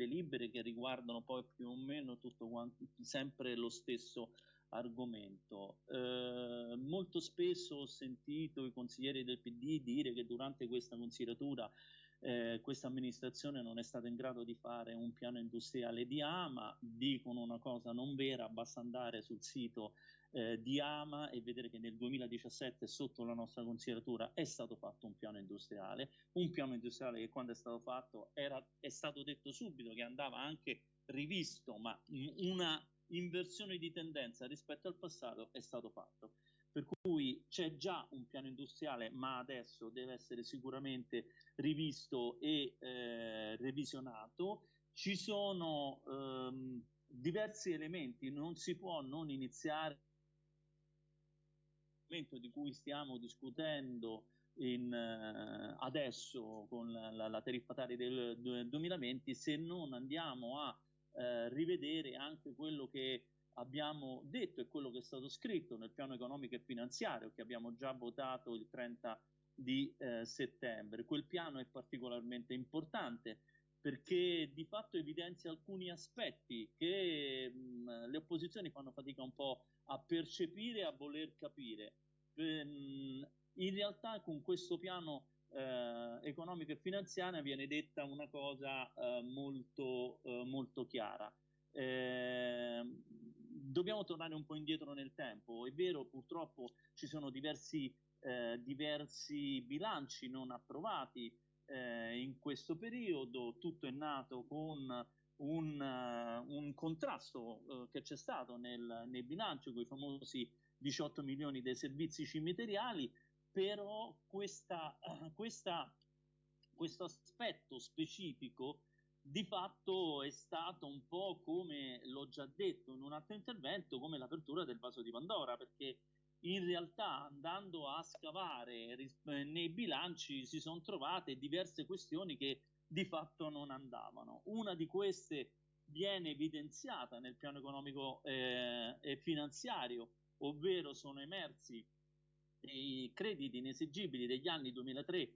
delibere che riguardano poi più o meno tutto quanto, sempre lo stesso argomento. Eh, molto spesso ho sentito i consiglieri del PD dire che durante questa consideratura eh, questa amministrazione non è stata in grado di fare un piano industriale di Ama, dicono una cosa non vera, basta andare sul sito eh, di Ama e vedere che nel 2017 sotto la nostra consideratura è stato fatto un piano industriale, un piano industriale che quando è stato fatto era, è stato detto subito che andava anche rivisto, ma una inversione di tendenza rispetto al passato è stato fatto. Per cui c'è già un piano industriale, ma adesso deve essere sicuramente rivisto e eh, revisionato. Ci sono ehm, diversi elementi, non si può non iniziare momento di cui stiamo discutendo in, uh, adesso con la, la tariffataria del 2020 se non andiamo a uh, rivedere anche quello che abbiamo detto e quello che è stato scritto nel piano economico e finanziario che abbiamo già votato il 30 di uh, settembre. Quel piano è particolarmente importante perché di fatto evidenzia alcuni aspetti che mh, le opposizioni fanno fatica un po' a percepire e a voler capire. Ehm, in realtà con questo piano eh, economico e finanziario viene detta una cosa eh, molto, eh, molto chiara. Ehm, dobbiamo tornare un po' indietro nel tempo. È vero, purtroppo ci sono diversi, eh, diversi bilanci non approvati eh, in questo periodo, tutto è nato con un, un contrasto che c'è stato nel, nei bilanci con i famosi 18 milioni dei servizi cimiteriali, però questa, uh, questa, questo aspetto specifico di fatto è stato un po' come l'ho già detto in un altro intervento, come l'apertura del vaso di Pandora, perché in realtà andando a scavare nei bilanci si sono trovate diverse questioni che di fatto non andavano. Una di queste viene evidenziata nel piano economico eh, e finanziario, ovvero sono emersi i crediti inesigibili degli anni 2003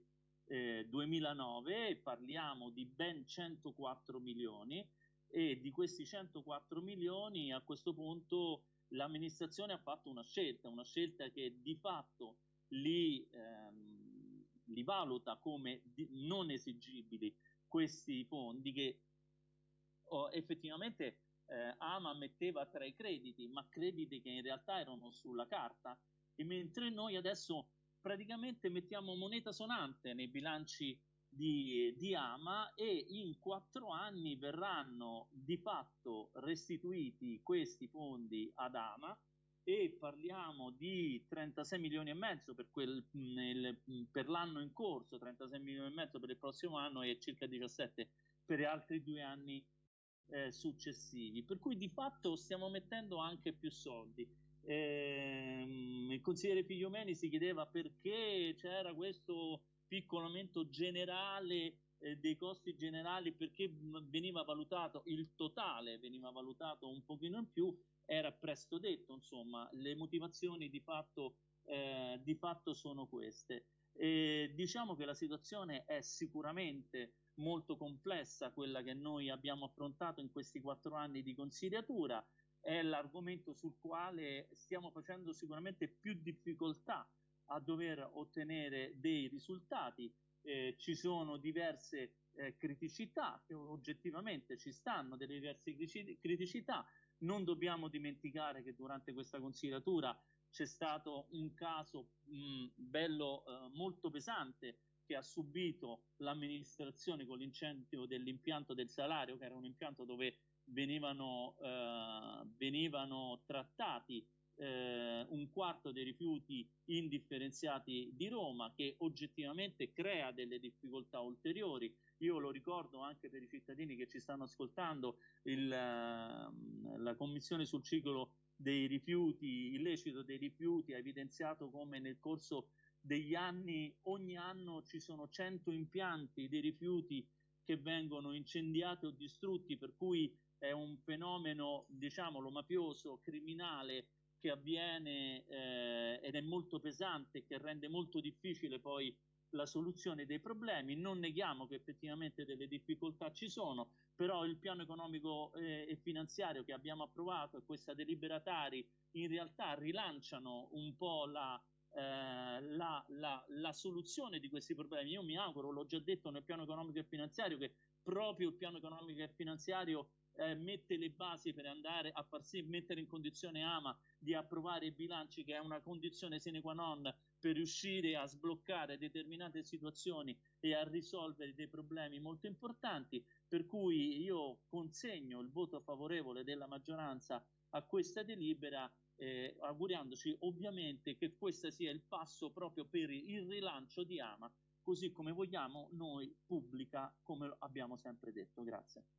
eh, 2009 parliamo di ben 104 milioni e di questi 104 milioni a questo punto l'amministrazione ha fatto una scelta, una scelta che di fatto li, ehm, li valuta come non esigibili questi fondi che oh, effettivamente eh, Ama metteva tra i crediti, ma crediti che in realtà erano sulla carta, e mentre noi adesso praticamente mettiamo moneta sonante nei bilanci di, di, Ama e in quattro anni verranno di fatto restituiti questi fondi ad Ama e parliamo di 36 milioni e mezzo per, quel, nel, per l'anno in corso, 36 milioni e mezzo per il prossimo anno e circa 17 per altri due anni eh, successivi. Per cui di fatto stiamo mettendo anche più soldi. Eh, il consigliere Figliomeni si chiedeva perché c'era questo piccolo aumento generale eh, dei costi generali, perché veniva valutato il totale, veniva valutato un pochino in più era presto detto, insomma, le motivazioni di fatto, eh, di fatto sono queste. E diciamo che la situazione è sicuramente molto complessa, quella che noi abbiamo affrontato in questi quattro anni di consigliatura, è l'argomento sul quale stiamo facendo sicuramente più difficoltà a dover ottenere dei risultati. Eh, ci sono diverse eh, criticità che oggettivamente ci stanno, delle diverse criticità, non dobbiamo dimenticare che durante questa consigliatura c'è stato un caso mh, bello eh, molto pesante che ha subito l'amministrazione con l'incendio dell'impianto del salario, che era un impianto dove venivano, eh, venivano trattati eh, un quarto dei rifiuti indifferenziati di Roma, che oggettivamente crea delle difficoltà ulteriori. Io lo ricordo anche per i cittadini che ci stanno ascoltando, il, ehm, la Commissione sul ciclo dei rifiuti, illecito dei rifiuti, ha evidenziato come nel corso degli anni, ogni anno ci sono 100 impianti di rifiuti che vengono incendiati o distrutti, per cui è un fenomeno, diciamolo, mafioso, criminale, che avviene eh, ed è molto pesante, che rende molto difficile poi la soluzione dei problemi, non neghiamo che effettivamente delle difficoltà ci sono, però il piano economico eh, e finanziario che abbiamo approvato e questa deliberatari in realtà rilanciano un po' la, eh, la, la, la, soluzione di questi problemi. Io mi auguro, l'ho già detto nel piano economico e finanziario, che proprio il piano economico e finanziario eh, mette le basi per andare a far sì, mettere in condizione AMA di approvare i bilanci, che è una condizione sine qua non per riuscire a sbloccare determinate situazioni e a risolvere dei problemi molto importanti, per cui io consegno il voto favorevole della maggioranza a questa delibera, eh, auguriamoci ovviamente che questo sia il passo proprio per il rilancio di AMA, così come vogliamo noi pubblica, come abbiamo sempre detto. Grazie.